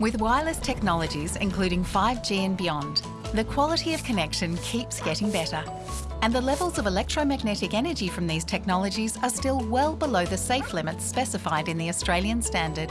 With wireless technologies, including 5G and beyond, the quality of connection keeps getting better. And the levels of electromagnetic energy from these technologies are still well below the safe limits specified in the Australian standard.